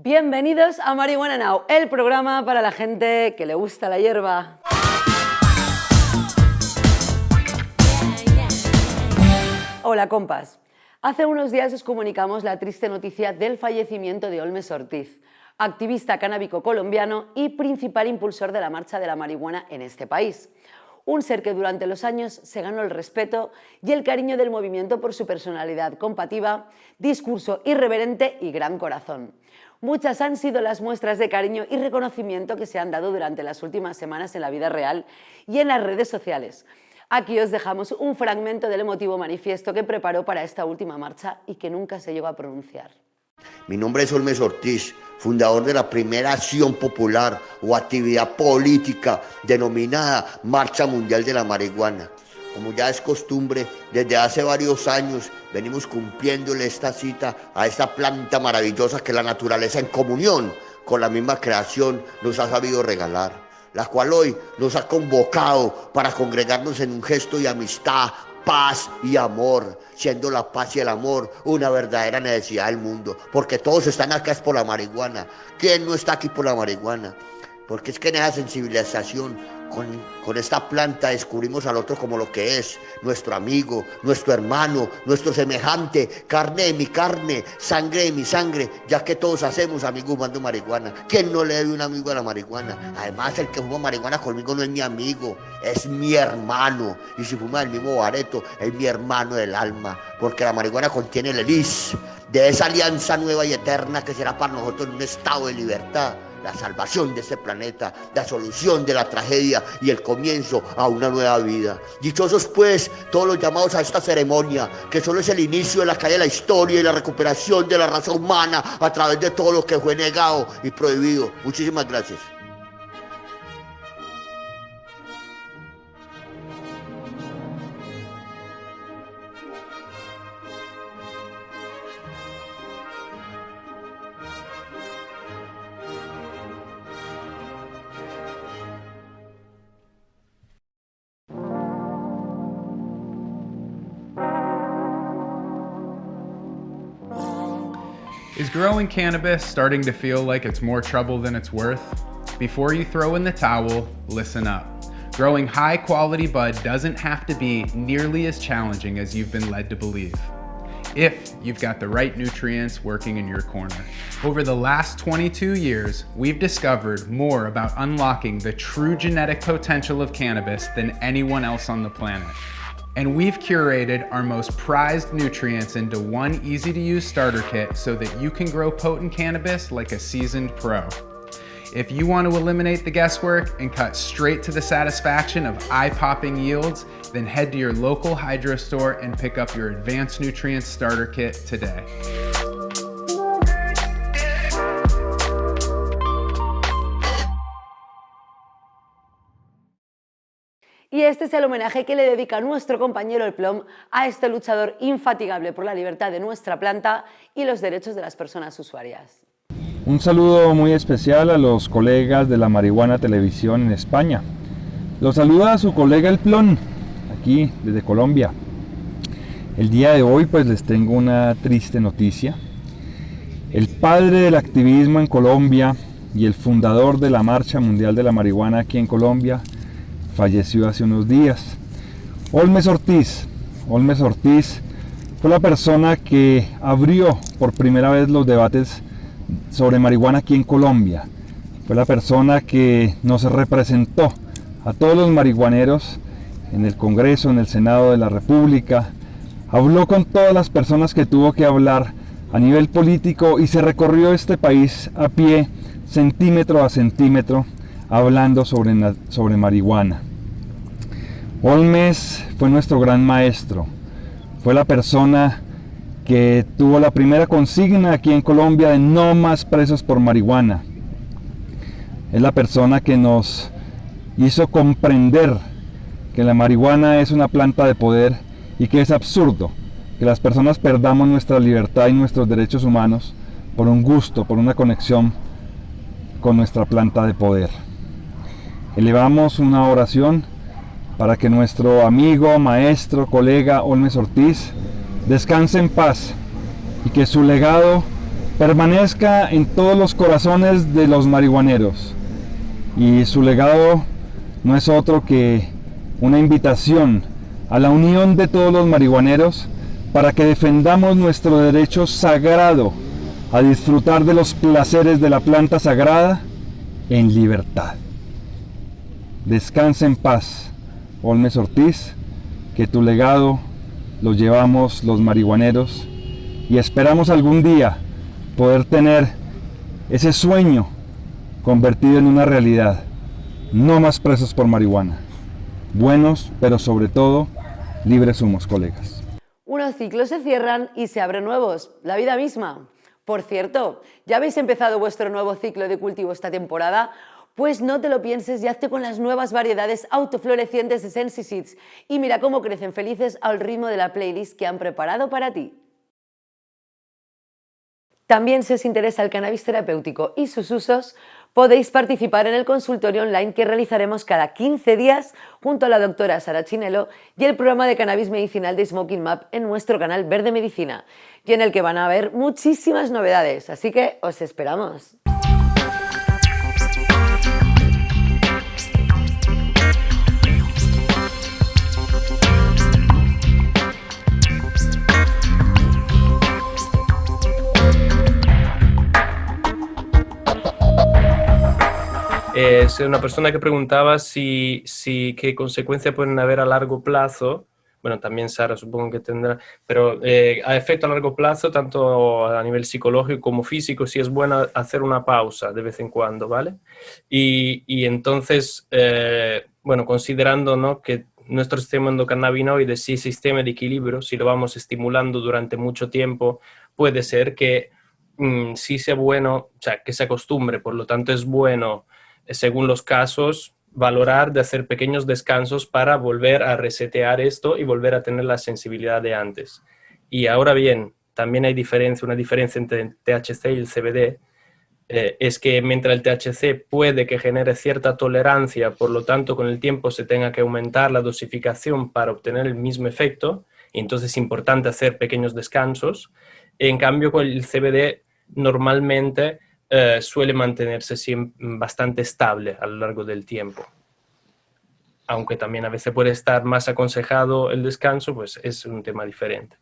Bienvenidos a Marihuana Now, el programa para la gente que le gusta la hierba. Hola compas. Hace unos días os comunicamos la triste noticia del fallecimiento de Olmes Ortiz, activista canábico colombiano y principal impulsor de la marcha de la marihuana en este país. Un ser que durante los años se ganó el respeto y el cariño del movimiento por su personalidad combativa, discurso irreverente y gran corazón. Muchas han sido las muestras de cariño y reconocimiento que se han dado durante las últimas semanas en la vida real y en las redes sociales. Aquí os dejamos un fragmento del emotivo manifiesto que preparó para esta última marcha y que nunca se llegó a pronunciar. Mi nombre es Olmes Ortiz, fundador de la primera acción popular o actividad política denominada Marcha Mundial de la Marihuana. Como ya es costumbre, desde hace varios años venimos cumpliéndole esta cita a esta planta maravillosa que la naturaleza en comunión con la misma creación nos ha sabido regalar la cual hoy nos ha convocado para congregarnos en un gesto de amistad, paz y amor, siendo la paz y el amor una verdadera necesidad del mundo, porque todos están acá es por la marihuana. ¿Quién no está aquí por la marihuana? Porque es que en esa sensibilización con, esta planta descubrimos al otro como lo que es, nuestro amigo, nuestro hermano, nuestro semejante, carne de mi carne, sangre de mi sangre, ya que todos hacemos amigos fumando marihuana. ¿Quién no le debe un amigo a la marihuana? Además, el que fuma marihuana conmigo no es mi amigo, es mi hermano. Y si fuma el mismo bareto, es mi hermano del alma, porque la marihuana contiene el elis de esa alianza nueva y eterna que será para nosotros un estado de libertad la salvación de este planeta, la solución de la tragedia y el comienzo a una nueva vida. Dichosos pues todos los llamados a esta ceremonia, que solo es el inicio de la caída de la historia y la recuperación de la raza humana a través de todo lo que fue negado y prohibido. Muchísimas gracias. Is growing cannabis starting to feel like it's more trouble than it's worth? Before you throw in the towel, listen up. Growing high quality bud doesn't have to be nearly as challenging as you've been led to believe if you've got the right nutrients working in your corner. Over the last 22 years, we've discovered more about unlocking the true genetic potential of cannabis than anyone else on the planet and we've curated our most prized nutrients into one easy to use starter kit so that you can grow potent cannabis like a seasoned pro. If you want to eliminate the guesswork and cut straight to the satisfaction of eye-popping yields, then head to your local hydro store and pick up your Advanced Nutrients Starter Kit today. Y este es el homenaje que le dedica nuestro compañero El Plom a este luchador infatigable por la libertad de nuestra planta y los derechos de las personas usuarias. Un saludo muy especial a los colegas de la Marihuana Televisión en España. Los saluda a su colega El Plom, aquí desde Colombia. El día de hoy pues les tengo una triste noticia. El padre del activismo en Colombia y el fundador de la Marcha Mundial de la Marihuana aquí en Colombia, falleció hace unos días. Olmes Ortiz. Olmes Ortiz fue la persona que abrió por primera vez los debates sobre marihuana aquí en Colombia. Fue la persona que nos representó a todos los marihuaneros en el Congreso, en el Senado de la República. Habló con todas las personas que tuvo que hablar a nivel político y se recorrió este país a pie, centímetro a centímetro, hablando sobre, sobre marihuana. Olmes fue nuestro gran maestro, fue la persona que tuvo la primera consigna aquí en Colombia de no más presos por marihuana. Es la persona que nos hizo comprender que la marihuana es una planta de poder y que es absurdo que las personas perdamos nuestra libertad y nuestros derechos humanos por un gusto, por una conexión con nuestra planta de poder. Elevamos una oración para que nuestro amigo, maestro, colega Olmes Ortiz descanse en paz y que su legado permanezca en todos los corazones de los marihuaneros. Y su legado no es otro que una invitación a la unión de todos los marihuaneros para que defendamos nuestro derecho sagrado a disfrutar de los placeres de la planta sagrada en libertad. Descansa en paz, Olmes Ortiz, que tu legado lo llevamos los marihuaneros y esperamos algún día poder tener ese sueño convertido en una realidad. No más presos por marihuana. Buenos, pero sobre todo, libres somos, colegas. Unos ciclos se cierran y se abren nuevos. La vida misma. Por cierto, ¿ya habéis empezado vuestro nuevo ciclo de cultivo esta temporada? Pues no te lo pienses y hazte con las nuevas variedades autoflorecientes de Sensi Seeds y mira cómo crecen felices al ritmo de la playlist que han preparado para ti. También si os interesa el cannabis terapéutico y sus usos, podéis participar en el consultorio online que realizaremos cada 15 días junto a la doctora Sara Chinelo y el programa de cannabis medicinal de Smoking Map en nuestro canal Verde Medicina, y en el que van a haber muchísimas novedades, así que os esperamos. Una persona que preguntaba si, si qué consecuencias pueden haber a largo plazo. Bueno, también Sara supongo que tendrá, pero eh, a efecto a largo plazo, tanto a nivel psicológico como físico, si es bueno hacer una pausa de vez en cuando, ¿vale? Y, y entonces, eh, bueno, considerando ¿no? que nuestro sistema endocannabinoide, si sistema de equilibrio, si lo vamos estimulando durante mucho tiempo, puede ser que mm, sí sea bueno, o sea, que se acostumbre, por lo tanto es bueno según los casos, valorar de hacer pequeños descansos para volver a resetear esto y volver a tener la sensibilidad de antes. Y ahora bien, también hay diferencia, una diferencia entre el THC y el CBD, eh, es que mientras el THC puede que genere cierta tolerancia, por lo tanto con el tiempo se tenga que aumentar la dosificación para obtener el mismo efecto, y entonces es importante hacer pequeños descansos. En cambio, con el CBD normalmente eh, suele mantenerse bastante estable a lo largo del tiempo. Aunque también a veces puede estar más aconsejado el descanso, pues es un tema diferente.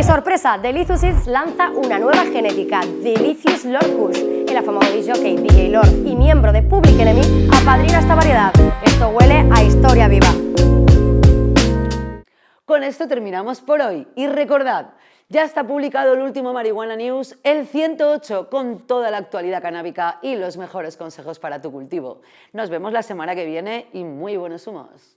Sorpresa, Delicious lanza una nueva genética, Delicious Lord Kush. El afamado DJ DJ Lord y miembro de Public Enemy apadrina esta variedad. Esto huele a historia viva. Con esto terminamos por hoy y recordad, ya está publicado el último Marihuana News, el 108, con toda la actualidad canábica y los mejores consejos para tu cultivo. Nos vemos la semana que viene y muy buenos humos.